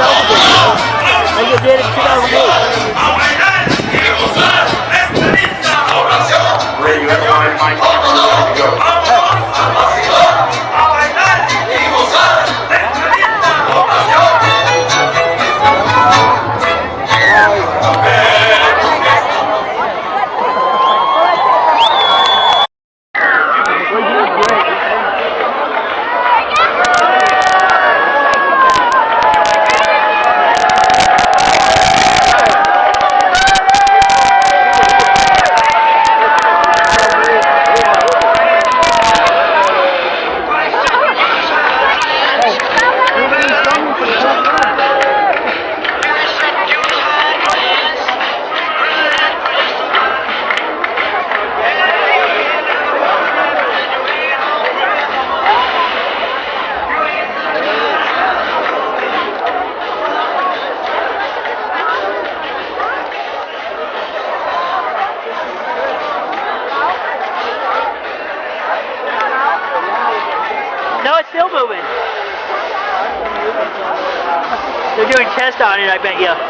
Aí with the ball, and you did. Pakistani, I bet you.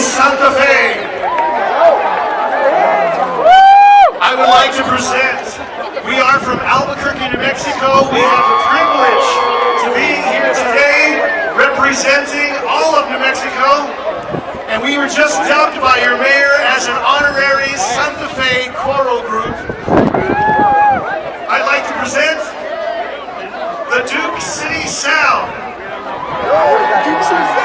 Santa Fe. I would like to present, we are from Albuquerque, New Mexico. We have the privilege to be here today representing all of New Mexico. And we were just dubbed by your mayor as an honorary Santa Fe choral group. I'd like to present the Duke City Sound. Duke City Sound.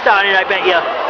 I bet you.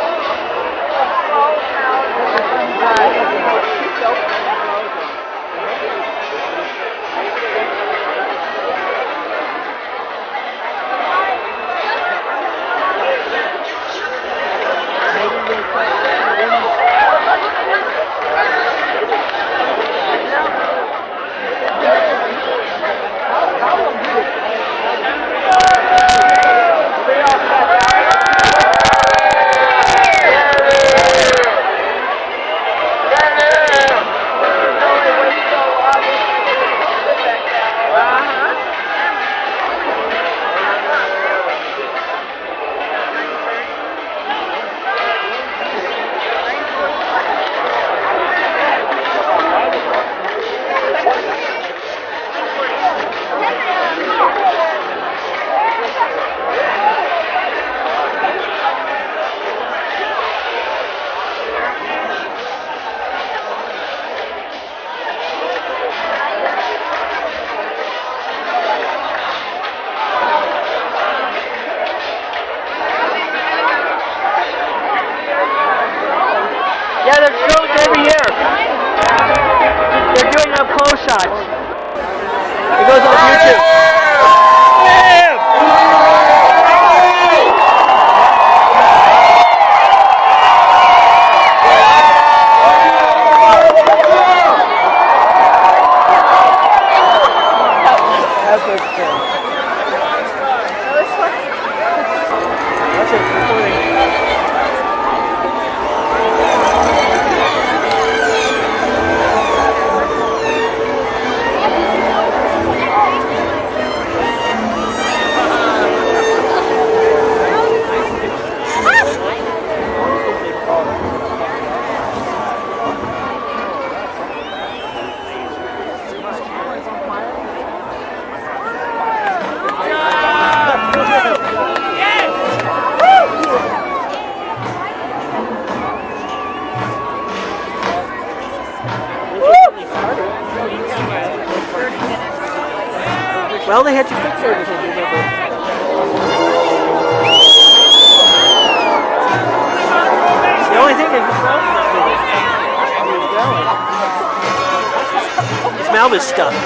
was stuck. Look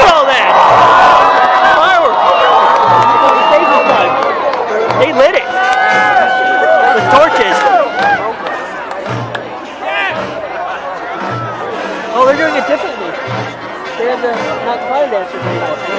at all that! Fireworks! They lit it. With torches. Oh, they're doing it differently. They have the not fire dancers anymore.